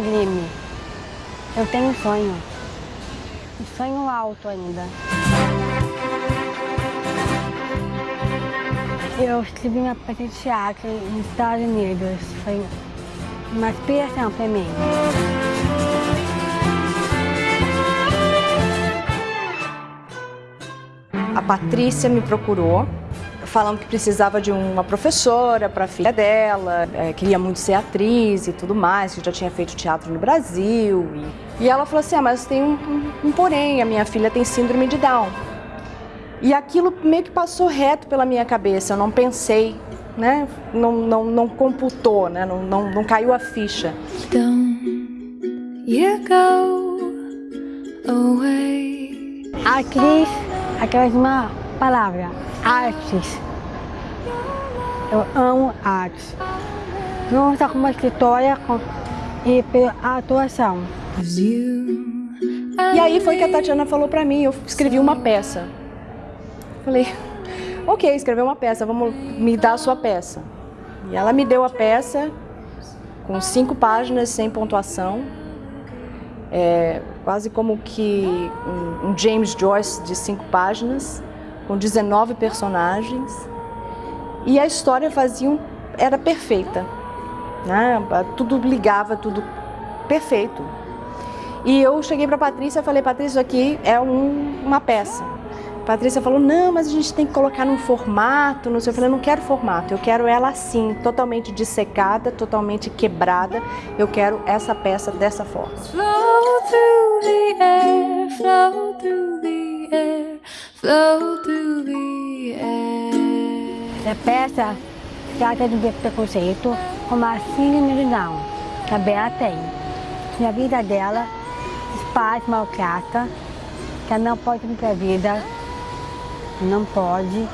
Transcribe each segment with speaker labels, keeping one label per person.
Speaker 1: Grime, eu tenho um sonho. Um sonho alto ainda. Eu escrevi uma peça de teatro nos Estados Unidos. Foi uma inspiração para mim.
Speaker 2: A Patrícia me procurou falando que precisava de uma professora para a filha dela, é, queria muito ser atriz e tudo mais, que já tinha feito teatro no Brasil. E, e ela falou assim, ah, mas tem um, um, um porém, a minha filha tem síndrome de Down. E aquilo meio que passou reto pela minha cabeça, eu não pensei, né? não, não, não computou, né? não, não, não caiu a ficha.
Speaker 1: Atriz, aquela uma palavra, artes. Eu amo arte. Não só como escritória e pela atuação.
Speaker 2: E aí foi que a Tatiana falou pra mim, eu escrevi uma peça. Falei, ok, escreveu uma peça, vamos me dar a sua peça. E ela me deu a peça com cinco páginas, sem pontuação. É, quase como que um, um James Joyce de cinco páginas, com 19 personagens. E a história fazia um, era perfeita. Né? Tudo ligava, tudo perfeito. E eu cheguei para a Patrícia e falei, Patrícia, isso aqui é um, uma peça. Patrícia falou, não, mas a gente tem que colocar num formato, não sei. Eu falei, não quero formato, eu quero ela assim, totalmente dissecada, totalmente quebrada. Eu quero essa peça dessa forma. Flow through the air, flow through the air, flow
Speaker 1: through the air. A peça trata do preconceito como a síndrome de que a Bela tem. Na vida dela, os pais maltratam, que ela não pode para a vida, não pode.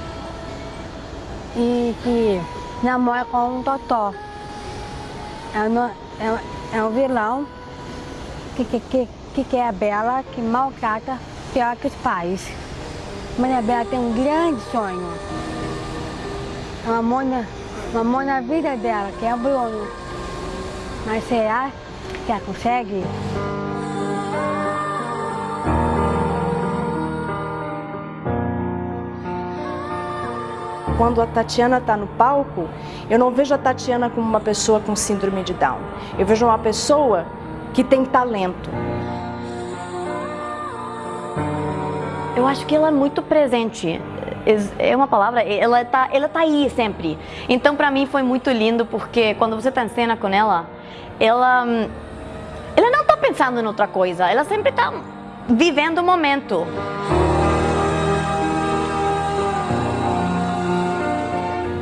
Speaker 1: E que namora com um totó. É, é, é um vilão que, que, que, que quer a Bela, que maltrata pior que os pais. Mas a Bela tem um grande sonho. Uma amor na, amor na vida dela, que é o Bruno. Mas será que ela consegue?
Speaker 2: quando a Tatiana está no palco, eu não vejo a Tatiana como uma pessoa com síndrome de Down. Eu vejo uma pessoa que tem talento.
Speaker 3: Eu acho que ela é muito presente. É uma palavra, ela tá, ela tá aí sempre. Então para mim foi muito lindo porque quando você está em cena com ela, ela, ela não está pensando em outra coisa, ela sempre está vivendo o momento.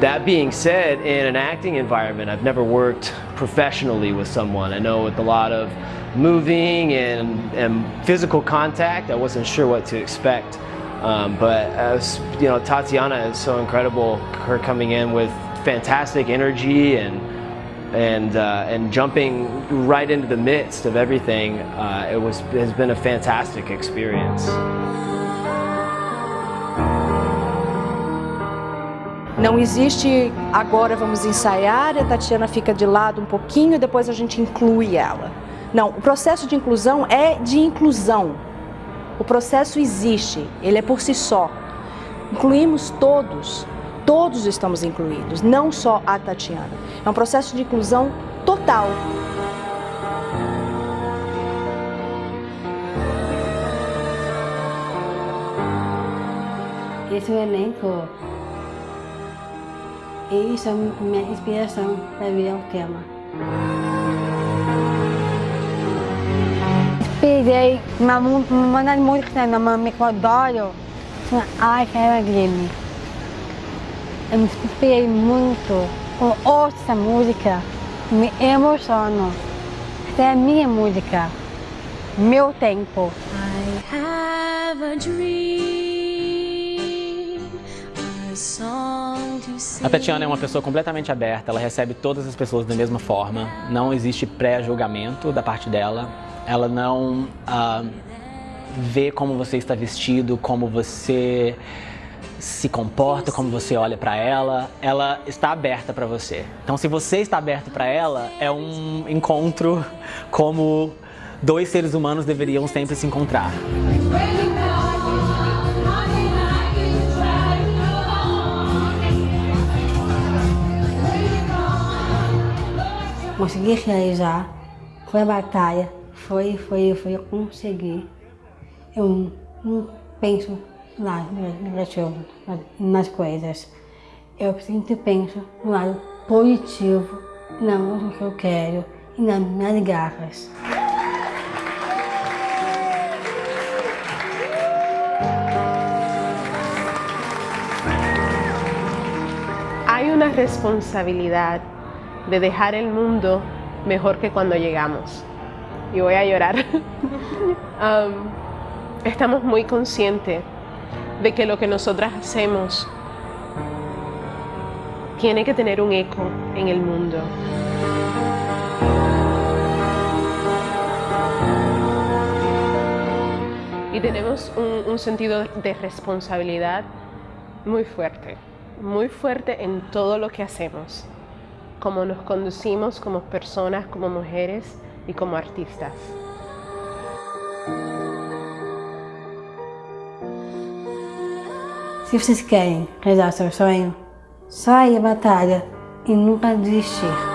Speaker 4: That being said, in an acting environment, I've never worked professionally with someone. I know with a lot of moving and, and physical contact, I wasn't sure what to expect. Um, but as you know, Tatiana is so incredible. Her coming in with fantastic energy and and uh, and jumping right into the midst of everything, uh, it was has been a fantastic experience.
Speaker 2: Não existe agora vamos ensaiar, a Tatiana fica de lado um pouquinho e depois a gente inclui ela. Não, o processo de inclusão é de inclusão. O processo existe, ele é por si só. Incluímos todos, todos estamos incluídos, não só a Tatiana. É um processo de inclusão total.
Speaker 1: Esse elenco e isso é minha inspiração para ver o tema. Inspirei uma, uma das músicas da Mamãe que eu adoro, Ai, Cara Grime. Eu me inspirei muito. Ouço essa música, me emociono. Essa é a minha música, meu tempo. I have a dream.
Speaker 5: A Tatiana é uma pessoa completamente aberta, ela recebe todas as pessoas da mesma forma, não existe pré-julgamento da parte dela, ela não uh, vê como você está vestido, como você se comporta, como você olha para ela, ela está aberta para você. Então, se você está aberto para ela, é um encontro como dois seres humanos deveriam sempre se encontrar.
Speaker 1: Consegui realizar, foi a batalha, foi, foi, foi conseguir. Eu não penso lá negativo nas coisas. Eu sempre penso no lado positivo, não no que eu quero e nas minhas garras.
Speaker 6: Hay una responsabilidad de dejar el mundo mejor que cuando llegamos. Y voy a llorar. um, estamos muy conscientes de que lo que nosotras hacemos tiene que tener un eco en el mundo. Y tenemos un, un sentido de responsabilidad muy fuerte, muy fuerte en todo lo que hacemos, como nos conducimos como personas, como mujeres y como artistas.
Speaker 1: Se vocês querem realizar seu sonho, só ir à batalha e nunca desistir.